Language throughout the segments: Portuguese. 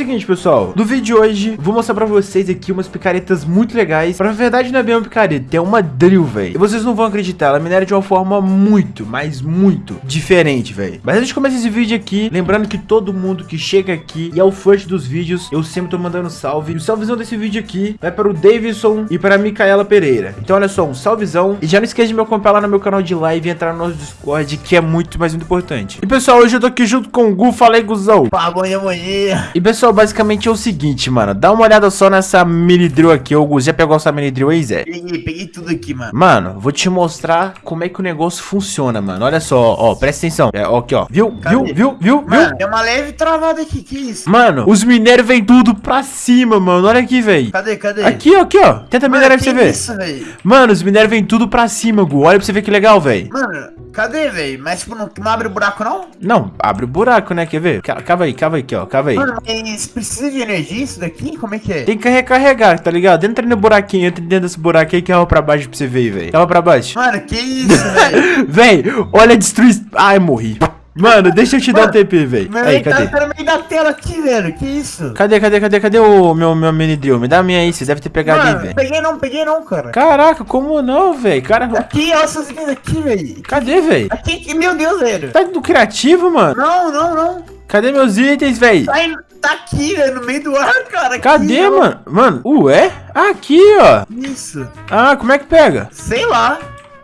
Seguinte, pessoal, no vídeo de hoje, vou mostrar pra vocês aqui umas picaretas muito legais. Pra verdade, não é bem uma picareta, é uma drill, velho. E vocês não vão acreditar, ela minera de uma forma muito, mas muito diferente, velho. Mas antes de começar esse vídeo aqui, lembrando que todo mundo que chega aqui e é o first dos vídeos, eu sempre tô mandando salve. E o salvezão desse vídeo aqui vai para o Davidson e para a Micaela Pereira. Então, olha só, um salvezão. E já não esqueça de me acompanhar lá no meu canal de live e entrar no nosso Discord, que é muito, mas muito importante. E, pessoal, hoje eu tô aqui junto com o Gu. Fala aí, Guzão. Pá, bom dia, bom dia. E, pessoal, basicamente é o seguinte, mano. Dá uma olhada só nessa mini drill aqui. Gus, já pegou essa mini drill aí, Zé? Peguei, peguei tudo aqui, mano. Mano, vou te mostrar como é que o negócio funciona, mano. Olha só, ó, presta atenção. É, ó, aqui, ó. Viu? Cadê? Viu? Viu? Viu? Mano, Viu? tem uma leve travada aqui, que isso? Mano, os minérios vêm tudo pra cima, mano. Olha aqui, velho. Cadê, cadê? Aqui, ó, aqui, ó. Tenta Mano, minerar pra você ver. isso, velho? Mano, os minérios vêm tudo pra cima, Gu. Olha pra você ver que legal, velho. Mano, cadê, velho? Mas, tipo, não, não abre o buraco, não? Não, abre o buraco, né? Quer ver? Ca- Cava aí, cava aí, aqui, ó. Cava aí. Mano, mas precisa de energia isso daqui? Como é que é? Tem que recarregar, tá ligado? Entra no buraquinho, entra dentro desse buraco aí que cava pra baixo pra você ver, velho. Cava pra baixo. Mano, que isso, velho? Véi, olha a destruição. Ai, morri. Mano, deixa eu te dar um Mano, TP, velho. Aí, aí, tá, cadê? tá no meio da tela aqui, velho. Que isso? Cadê, cadê, cadê, cadê o meu, meu mini drill? Me dá a minha aí, vocês devem ter pegado aí, Mano, velho. peguei não, peguei não, cara. Caraca, como não, velho? Cara, Aqui, olha essas coisas aqui, velho. cadê, velho? Aqui, meu Deus, velho. Tá do criativo, mano? Não, não, não. Cadê meus itens, velho? Aí- tá aqui, velho, no meio do ar, cara. aqui, Cadê, ó. mano? Mano, ué? Aqui, ó. Isso. Ah, como é que pega? Sei lá.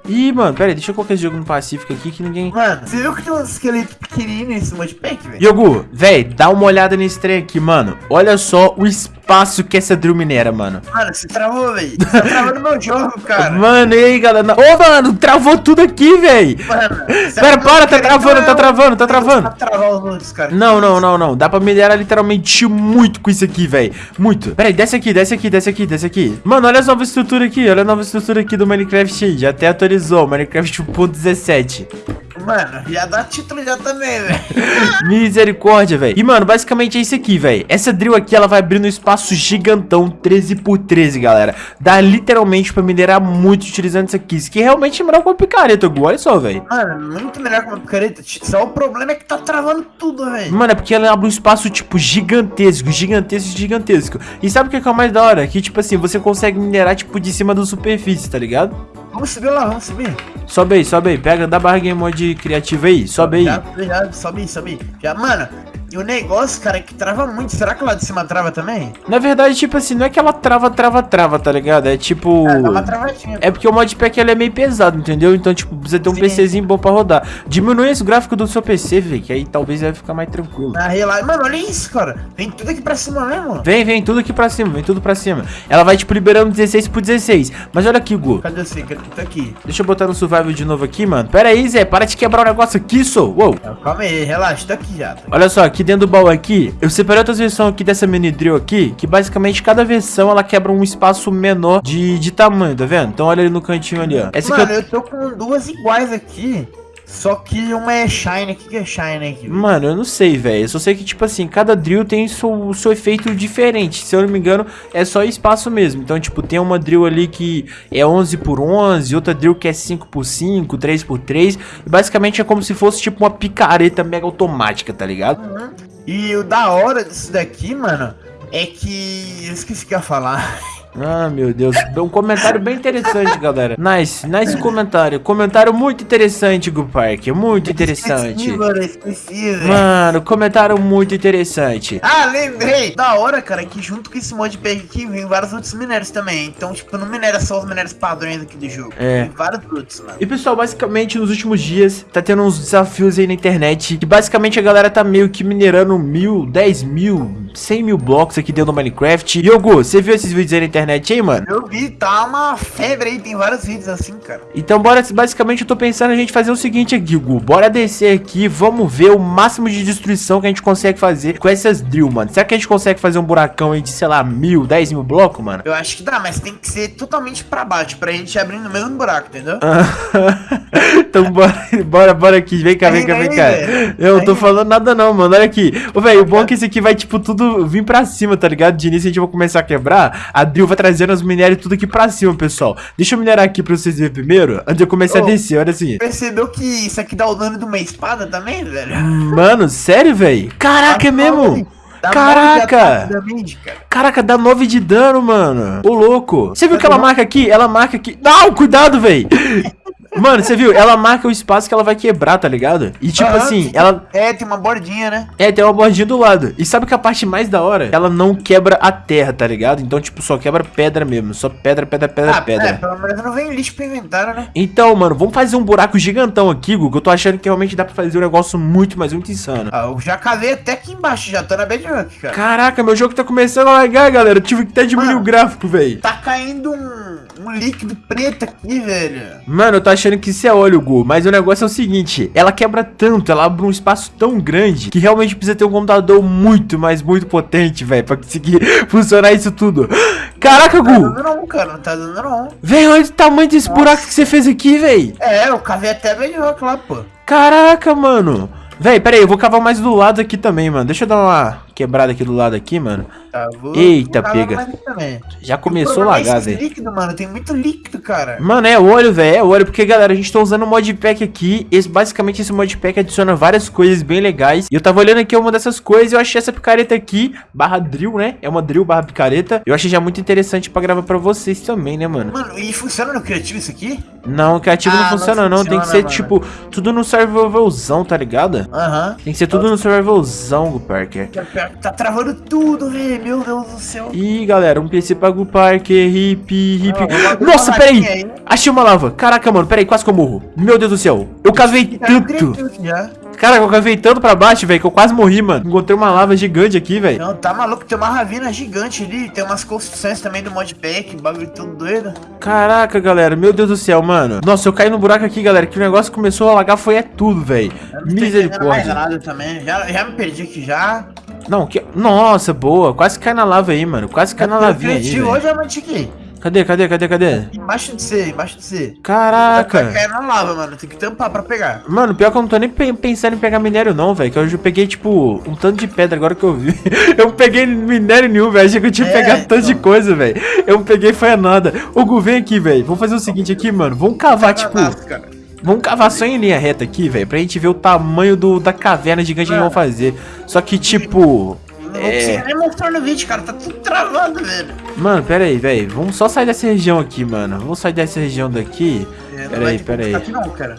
Ih, mano, pera aí, deixa eu colocar esse jogo no Pacífico aqui que ninguém... Mano, você viu que tem um esqueleto pequenininho nesse modpack, velho? Yogu, véi, dá uma olhada nesse trem aqui, mano. Olha só o espaço que essa drill minera, mano. Mano, você travou, velho. Você tá travando meu jogo, cara. Mano, e aí, galera? Ô, mano, travou tudo aqui, véi. Mano, Pera, tá para, tá travando, tá travando, tá travando. Tá travando os outros, cara. Não, não, não, não. Dá pra minerar literalmente muito com isso aqui, véi. Muito. Pera aí, desce aqui, desce aqui, desce aqui, desce aqui. Mano, olha a nova estrutura aqui. Olha a nova estrutura aqui do Minecraft. Já até atualizou. Minecraft 1.17. Mano, já dá título já também, velho. Misericórdia, velho. E, mano, basicamente é isso aqui, velho. Essa drill aqui, ela vai abrir um espaço gigantão 13 por 13, galera. Dá literalmente pra minerar muito utilizando isso aqui. Isso aqui realmente é melhor com a picareta, Gu. Olha só, velho. Mano, muito melhor que uma picareta. Só o problema é que tá travando tudo, velho. Mano, é porque ela abre um espaço, tipo, gigantesco, gigantesco, gigantesco. E sabe o que é, que é o mais da hora? Que, tipo assim, você consegue minerar, tipo, de cima da superfície, tá ligado? Vamos subir lá, vamos subir. Sobe aí, sobe aí. Pega, dá barra game mode criativo aí. Sobe aí. Já, já, sobe, sobe. Já, mano, e o negócio, cara, é que trava muito. Será que lá de cima trava também? Na verdade, tipo assim, não é que ela trava, trava, trava, tá ligado? É tipo... É, uma travadinha. É porque o modpack ele é meio pesado, entendeu? Então, tipo, precisa ter um Sim. PCzinho bom pra rodar. Diminui esse gráfico do seu PC, velho, que aí talvez vai ficar mais tranquilo. Na relaxa. Mano, olha isso, cara. Vem tudo aqui pra cima mesmo. Vem, vem, tudo aqui pra cima, vem tudo pra cima. Ela vai, tipo, liberando 16 por 16. Mas olha aqui, Gu. Cadê você? Cadê? Tô aqui. Deixa eu botar no survival de novo aqui, mano. Pera aí, Zé, para de quebrar o negócio aqui, sou. Uou. Calma aí, relaxa, tô aqui já. Olha só, aqui dentro do baú aqui, eu separei outras versões aqui dessa mini drill aqui, que basicamente cada versão ela quebra um espaço menor de, de tamanho, tá vendo? Então olha ali no cantinho ali, ó. Essa Mano, eu... eu tô com duas iguais aqui. Só que uma é shine. O que, que é shine aqui? Mano, eu não sei, velho. Eu só sei que, tipo assim, cada drill tem seu, seu efeito diferente. Se eu não me engano, é só espaço mesmo. Então, tipo, tem uma drill ali que é 11 por 11, outra drill que é 5 por 5, 3 por 3. E basicamente é como se fosse, tipo, uma picareta mega automática, tá ligado? Uhum. E o da hora disso daqui, mano, é que. Eu esqueci o que ia falar. Ah, meu Deus. Um comentário bem interessante, galera. Nice, nice comentário. Comentário muito interessante, Gu Park. Muito interessante. Esqueci, mano, esqueci, velho. Mano, comentário muito interessante. Ah, lembrei! Da hora, cara, que junto com esse modpack aqui vem vários outros minérios também. Então, tipo, não minera só os minérios padrões aqui do jogo. É. Tem vários outros, mano. E pessoal, basicamente nos últimos dias tá tendo uns desafios aí na internet que basicamente a galera tá meio que minerando mil, dez mil, cem mil blocos aqui dentro do Minecraft. Yogo, você viu esses vídeos aí na internet aí, mano? Eu vi, tá uma febre aí, tem vários vídeos assim, cara. Então bora, basicamente eu tô pensando a gente fazer o seguinte aqui, Gu. Bora descer aqui, vamos ver o máximo de destruição que a gente consegue fazer com essas drill, mano. Será que a gente consegue fazer um buracão aí de, sei lá, mil, dez mil blocos, mano? Eu acho que dá, mas tem que ser totalmente pra baixo, pra gente abrir no mesmo buraco, entendeu? então bora, bora, bora aqui. Vem cá, vem cá, vem cá. Eu não tô falando nada não, mano. Olha aqui. Ô, velho, o bom é que esse aqui vai, tipo, tudo vir pra cima, tá ligado? De início a gente vai começar a quebrar. A Drill vai trazendo os minérios tudo aqui pra cima, pessoal. Deixa eu minerar aqui pra vocês verem primeiro, antes de eu começar a descer. Olha assim. Percebeu que isso aqui dá o dano de uma espada também, velho? Mano, sério, velho? Caraca, é mesmo? Dá Caraca! damage, cara. Caraca, dá 9 de dano, mano. Ô, louco. Você viu que ela marca aqui? Ela marca aqui. Não, cuidado, véi. Mano, você viu? Ela marca o espaço que ela vai quebrar, tá ligado? E tipo assim, ela... É, tem uma bordinha, né? É, tem uma bordinha do lado. E sabe que a parte mais da hora? Ela não quebra a terra, tá ligado? Então, tipo, só quebra pedra mesmo. Só pedra, pedra, pedra, ah, pedra. é, pelo menos não vem lixo pro inventário, né? Então, mano, vamos fazer um buraco gigantão aqui, Gu, que eu tô achando que realmente dá pra fazer um negócio muito, mas muito insano. Ah, eu já cavei até aqui embaixo, já tô na bedrock, cara. Caraca, meu jogo tá começando a largar, galera. Eu tive que até diminuir Mano. o gráfico, velho. Tá caindo um, um líquido preto aqui, velho. Mano, eu tô achando que isso é óleo, Gu, mas o negócio é o seguinte, ela quebra tanto, ela abre um espaço tão grande, que realmente precisa ter um computador muito, mas muito potente, velho, pra conseguir funcionar isso tudo. Caraca, Não tá Gu! dando não, cara, não tá dando não. Velho, olha o tamanho desse buraco que você fez aqui, velho. É, eu cavei até a bedrock lá, pô. Caraca, mano. Véi, pera aí, eu vou cavar mais do lado aqui também, mano. Deixa eu dar uma quebrada aqui do lado aqui, mano. Tá, vou, Eita, vou pega. Já começou a é lagar, velho. líquido, mano, tem muito líquido, cara. Mano, é óleo, velho, é óleo, porque, galera, a gente tá usando o modpack aqui, esse, basicamente esse modpack adiciona várias coisas bem legais, e eu tava olhando aqui uma dessas coisas, e eu achei essa picareta aqui, barra drill, né, é uma drill barra picareta, eu achei já muito interessante pra gravar pra vocês também, né, mano. Mano, e funciona no criativo isso aqui? Não, o criativo Ah, não não funciona não, tem que ser, funciona, tipo, tudo no survivalzão, tá ligado? Aham. Tem que ser tudo no survivalzão, Parker. Que é Tá travando tudo, velho. Meu Deus do céu. Ih, galera, um PC pra Gu Parker, hip, hip. Abrir Nossa, peraí! aí. Achei uma lava. Caraca, mano, peraí, quase que eu morro. Meu Deus do céu. Eu cavei Tá tanto. Cara, eu cavei tanto pra baixo, velho, que eu quase morri, mano. Encontrei uma lava gigante aqui, velho. Não, tá maluco, tem uma ravina gigante ali, tem umas construções também do modpack, bagulho tudo doido. Caraca, galera, meu Deus do céu, mano. Nossa, eu caí no buraco aqui, galera, que o negócio começou a alagar, foi é tudo, velho. Eu não tô entendendo mais Misericórdia. nada também, já, já me perdi aqui já. Não, que... Nossa, boa. Quase cai na lava aí, mano. Quase cai na lavinha aí, velho. hoje eu aqui. Cadê, cadê, cadê, cadê? Embaixo de você, embaixo de você. Caraca. cair na lava, mano, tem que tampar pra pegar. Mano, pior que eu não tô nem pe- pensando em pegar minério não, velho. Que hoje eu peguei, tipo, um tanto de pedra agora que eu vi. eu não peguei minério nenhum, velho. Achei que eu tinha É, pegado tanto de então. coisa, velho. Eu não peguei foi a nada. Ô, Gu, vem aqui, velho. Vamos fazer o seguinte aqui, mano. Vamos cavar, tipo... Cadastro, cara. Vamos cavar só em linha reta aqui, velho. Pra gente ver o tamanho do, da caverna gigante que eles vão fazer. Só que, tipo... Não É. consigo nem mostrar no vídeo, cara, tá tudo travado, velho. Mano, pera aí, velho. Vamos só sair dessa região aqui, mano. Vamos sair dessa região daqui. É, Pera aí, pera aí. Aqui não, cara.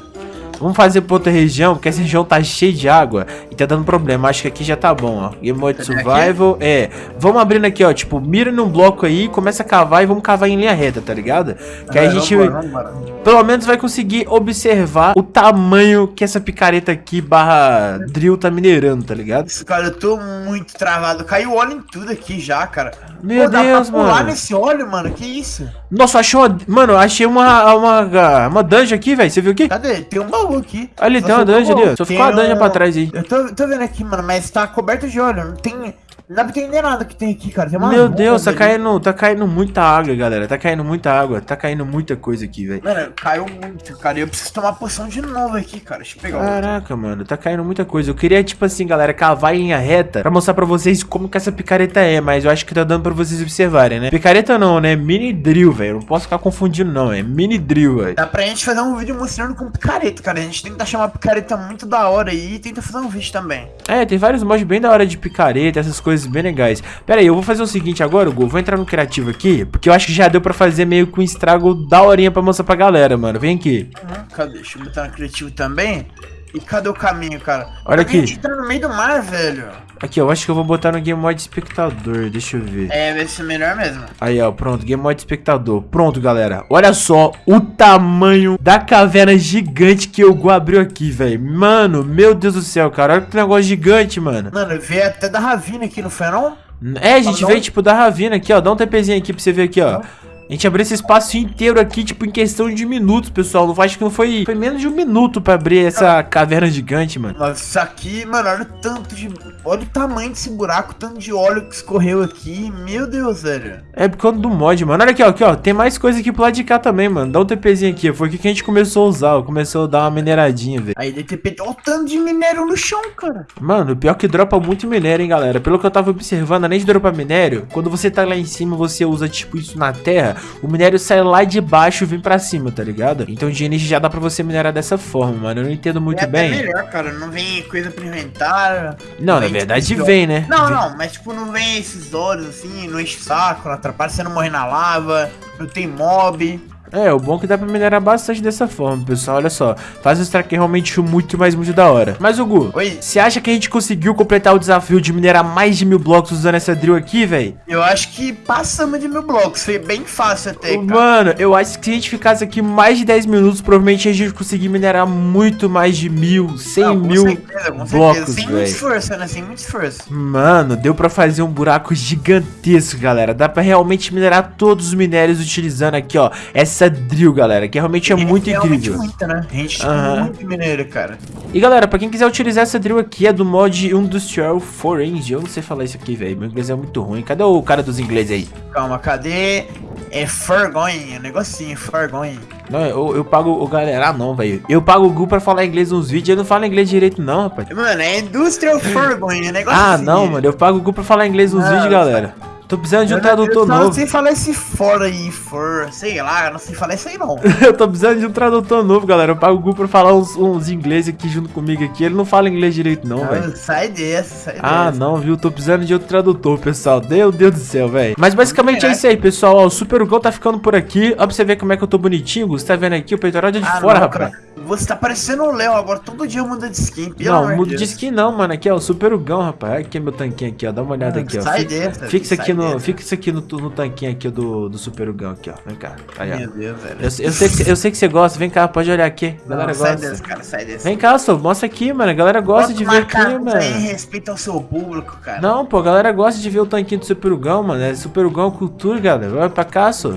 Vamos fazer pra outra região, porque essa região tá cheia de água e tá dando problema. Acho que aqui já tá bom, ó. Game Mode aqui? Survival. É. Vamos abrindo aqui, ó. Tipo, mira num bloco aí, começa a cavar e vamos cavar em linha reta, tá ligado? Que aí a É, gente, vambora, vambora. pelo menos, vai conseguir observar o tamanho que essa picareta aqui barra drill tá minerando, tá ligado? Isso, cara, eu tô muito travado. Caiu óleo em tudo aqui já, cara. Meu Pô, dá Deus, pra pular mano. nesse óleo, mano. Que isso? Nossa, achei uma. Mano, achei uma. Uma, uma dungeon aqui, velho. Você viu aqui? Cadê? Tem um baú aqui. Ali, tem uma dungeon ali, ó. Só ficou uma dungeon pra trás aí. Eu tô, tô vendo aqui, mano, mas tá coberto de óleo. Não tem. Não dá pra entender nada que tem aqui, cara. Tem Meu Deus, tá ali. caindo, tá caindo muita água, galera. Tá caindo muita água, tá caindo muita coisa aqui, velho. Mano, caiu muito, cara. Eu preciso tomar poção de novo aqui, cara. Deixa eu pegar o. Caraca, mano, tá caindo muita coisa. Eu queria, tipo assim, galera, cavar em linha reta pra mostrar pra vocês como que essa picareta é, mas eu acho que tá dando pra vocês observarem, né? Picareta não, né? Mini drill, velho. Não posso ficar confundindo, não. É mini drill, velho. Dá pra gente fazer um vídeo mostrando com picareta, cara. A gente tenta achar uma picareta muito da hora aí e tenta fazer um vídeo também. É, tem vários mods bem da hora de picareta, essas coisas bem legais. Pera aí, eu vou fazer o seguinte agora, Gu. Vou entrar no criativo aqui, porque eu acho que já deu pra fazer meio que um estrago da horinha pra mostrar pra galera, mano. Vem aqui. Uhum, cadê? Deixa eu botar no criativo também. E cadê o caminho, cara? Olha aqui. A gente tá no meio do mar, velho. Aqui, eu acho que eu vou botar no Game Mode Espectador. Deixa eu ver. É, vai ser melhor mesmo. Aí, ó, pronto, Game Mode Espectador. Pronto, galera. Olha só o tamanho da caverna gigante que o Gu abriu aqui, velho. Mano, meu Deus do céu, cara. Olha que negócio gigante, mano. Mano, veio até da ravina aqui, não foi não? É, a gente veio, tipo, da ravina aqui, ó. Dá um TPzinho aqui pra você ver aqui, ó. A gente abriu esse espaço inteiro aqui, tipo, em questão de minutos, pessoal. Não acho que não foi. Foi menos de um minuto pra abrir essa caverna gigante, mano. Mas isso aqui, mano, olha o tanto de. Olha o tamanho desse buraco, o tanto de óleo que escorreu aqui. Meu Deus, velho. É por causa do mod, mano. Olha aqui, ó, aqui, ó. Tem mais coisa aqui pro lado de cá também, mano. Dá um TPzinho aqui. Foi aqui que a gente começou a usar. ó. Começou a dar uma mineradinha, velho. Aí DTP, olha o tanto de minério no chão, cara. Mano, pior que dropa muito minério, hein, galera. Pelo que eu tava observando, além de dropar minério, quando você tá lá em cima, você usa, tipo, isso na terra, o minério sai lá de baixo e vem pra cima, tá ligado? Então de energia já dá pra você minerar dessa forma, mano. Eu não entendo muito é bem. É melhor, cara. Não vem coisa pra inventar. Não, na vem, verdade tipo, vem, né? Não, vem. não, mas tipo, não vem esses ouros assim, não enche o saco, não atrapalha, você não morre na lava, não tem mob. É, o bom é que dá pra minerar bastante dessa forma, pessoal. Olha só, faz um strike realmente muito, mais muito da hora. Mas, Hugo, você acha que a gente conseguiu completar o desafio de minerar mais de mil blocos usando essa drill aqui, velho? Eu acho que passamos de mil blocos, foi bem fácil até, cara. Mano, eu acho que se a gente ficasse aqui mais de 10 minutos, provavelmente a gente conseguir minerar muito mais de mil, 100 Não, mil certeza, blocos, Sem muito esforço, né? Sem muito esforço. Mano, deu pra fazer um buraco gigantesco, galera. Dá pra realmente minerar todos os minérios utilizando aqui, ó, essa drill, galera, que realmente é E muito realmente incrível. Muita, né? A gente tem muito mineiro, cara. E galera, pra quem quiser utilizar essa drill aqui, é do mod Industrial Forange. Eu não sei falar isso aqui, velho. Meu inglês é muito ruim. Cadê o cara dos ingleses aí? Calma, cadê? É é um negocinho, Fargoin. Não, eu, eu pago o galera, ah, não, velho. Eu pago o Gu pra falar inglês nos vídeos. Eu não falo inglês direito, não, rapaz. Mano, é Industrial é um negócio Ah, não, mano. Eu pago o Gu pra falar inglês nos Não, vídeos, galera. Tô precisando de um Eu, tradutor eu novo. não sei falar esse for aí, for, sei lá, eu não sei falar isso aí não. Eu tô precisando de um tradutor novo, galera. Eu pago o Gu pra falar uns, uns inglês aqui junto comigo aqui. Ele não fala inglês direito, não, velho. Sai dessa, sai Ah, dessa. não, viu? Tô precisando de outro tradutor, pessoal. Meu Deus do céu, velho. Mas basicamente é isso aí, pessoal. Ó, o Super Hugão tá ficando por aqui. Ó, pra você ver como é que eu tô bonitinho, Gus. Tá vendo aqui? O peitoral é de Ah, fora, não, rapaz. cara. Você tá parecendo o Léo agora, todo dia muda de skin, pelo Não, muda de skin não, mano. Aqui, ó, o Super Hugão, rapaz. Aqui meu tanquinho aqui, ó. Dá uma olhada Ah, aqui, ó. sai dessa, sai aqui no, fica isso aqui no, no tanquinho aqui do, do Super Hugão aqui, ó. Vem cá. Aí, ó. Meu Deus, velho. Eu, eu sei que, eu sei que você gosta. Vem cá, pode olhar aqui. A Não, galera sai gosta. dessa, cara, sai dessa. Vem cá, só. Mostra aqui, mano. A galera gosta Bota de ver aqui, mano. respeita o seu público, cara. Não, pô, a galera gosta de ver o tanquinho do Super Hugão, mano. É Super Hugão cultura, galera. Vai pra cá, só.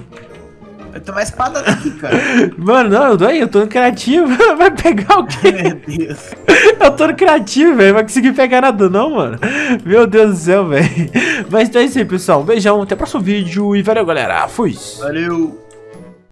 Eu tô mais espada daqui, cara. Mano, não, eu tô aí, eu tô no criativo. Vai pegar o quê? Meu Deus. Eu tô no criativo, velho. Vai conseguir pegar nada, não, mano. Meu Deus do céu, velho. Mas então é isso aí, pessoal. Um beijão, até o próximo vídeo e valeu, galera. Fui. Valeu.